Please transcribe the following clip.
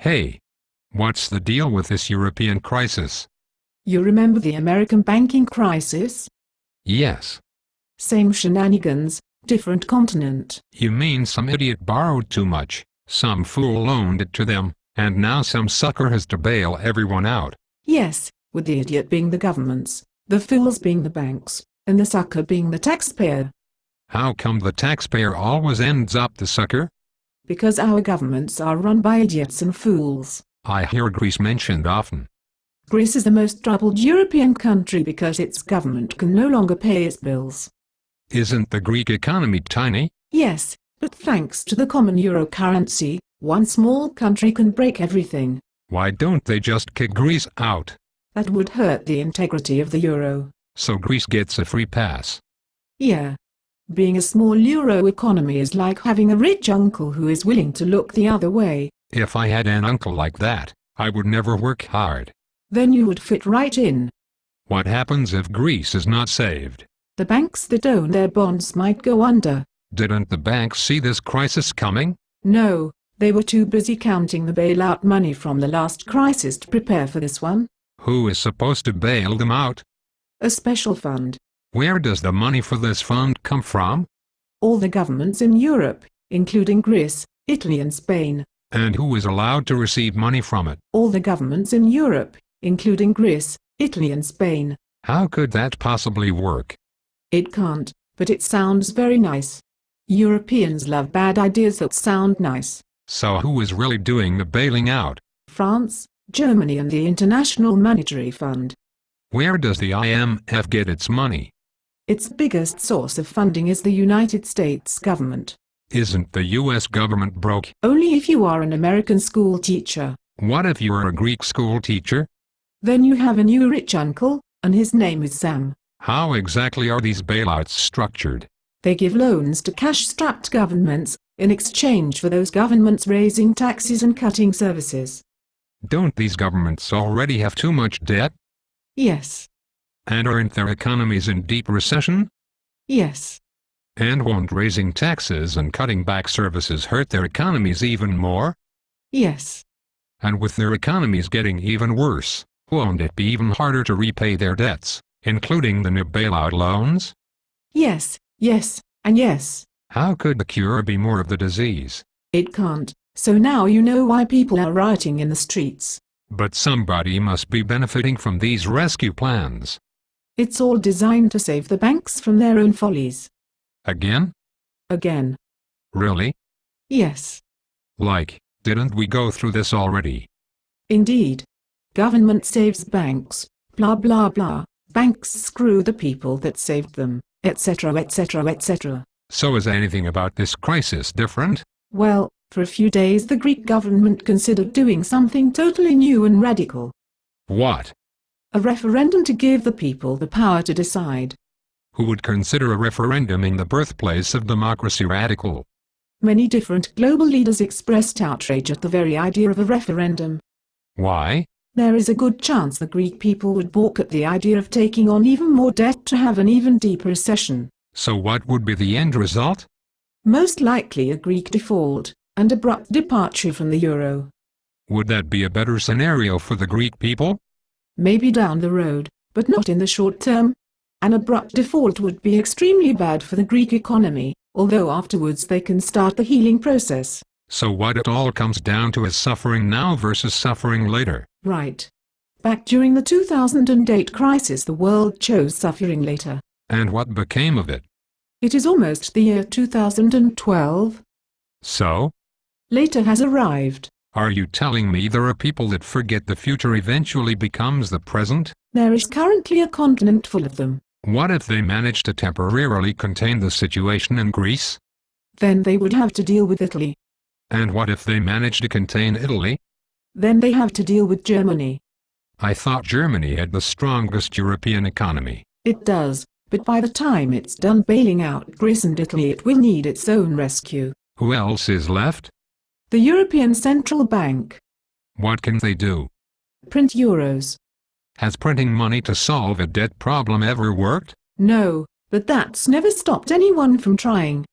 Hey. What's the deal with this European crisis? You remember the American banking crisis? Yes. Same shenanigans, different continent. You mean some idiot borrowed too much, some fool loaned it to them, and now some sucker has to bail everyone out. Yes, with the idiot being the governments, the fools being the banks, and the sucker being the taxpayer. How come the taxpayer always ends up the sucker? Because our governments are run by idiots and fools. I hear Greece mentioned often. Greece is the most troubled European country because its government can no longer pay its bills. Isn't the Greek economy tiny? Yes, but thanks to the common euro currency, one small country can break everything. Why don't they just kick Greece out? That would hurt the integrity of the euro. So Greece gets a free pass. Yeah. Being a small euro economy is like having a rich uncle who is willing to look the other way. If I had an uncle like that, I would never work hard. Then you would fit right in. What happens if Greece is not saved? The banks that own their bonds might go under. Didn't the banks see this crisis coming? No, they were too busy counting the bailout money from the last crisis to prepare for this one. Who is supposed to bail them out? A special fund. Where does the money for this fund come from? All the governments in Europe, including Greece, Italy and Spain. And who is allowed to receive money from it? All the governments in Europe, including Greece, Italy and Spain. How could that possibly work? It can't, but it sounds very nice. Europeans love bad ideas that sound nice. So who is really doing the bailing out? France, Germany and the International Monetary Fund. Where does the IMF get its money? Its biggest source of funding is the United States government. Isn't the US government broke? Only if you are an American school teacher. What if you're a Greek school teacher? Then you have a new rich uncle, and his name is Sam. How exactly are these bailouts structured? They give loans to cash-strapped governments, in exchange for those governments raising taxes and cutting services. Don't these governments already have too much debt? Yes. And aren't their economies in deep recession? Yes. And won't raising taxes and cutting back services hurt their economies even more? Yes. And with their economies getting even worse, won't it be even harder to repay their debts, including the new bailout loans? Yes, yes, and yes. How could the cure be more of the disease? It can't, so now you know why people are rioting in the streets. But somebody must be benefiting from these rescue plans. It's all designed to save the banks from their own follies. Again? Again. Really? Yes. Like, didn't we go through this already? Indeed. Government saves banks, blah blah blah, banks screw the people that saved them, etc etc etc. So is anything about this crisis different? Well, for a few days the Greek government considered doing something totally new and radical. What? A referendum to give the people the power to decide. Who would consider a referendum in the birthplace of democracy radical? Many different global leaders expressed outrage at the very idea of a referendum. Why? There is a good chance the Greek people would balk at the idea of taking on even more debt to have an even deeper recession. So what would be the end result? Most likely a Greek default, and abrupt departure from the euro. Would that be a better scenario for the Greek people? Maybe down the road, but not in the short term. An abrupt default would be extremely bad for the Greek economy, although afterwards they can start the healing process. So what it all comes down to is suffering now versus suffering later. Right. Back during the 2008 crisis the world chose suffering later. And what became of it? It is almost the year 2012. So? Later has arrived. Are you telling me there are people that forget the future eventually becomes the present? There is currently a continent full of them. What if they manage to temporarily contain the situation in Greece? Then they would have to deal with Italy. And what if they manage to contain Italy? Then they have to deal with Germany. I thought Germany had the strongest European economy. It does, but by the time it's done bailing out Greece and Italy it will need its own rescue. Who else is left? The European Central Bank. What can they do? Print euros. Has printing money to solve a debt problem ever worked? No, but that's never stopped anyone from trying.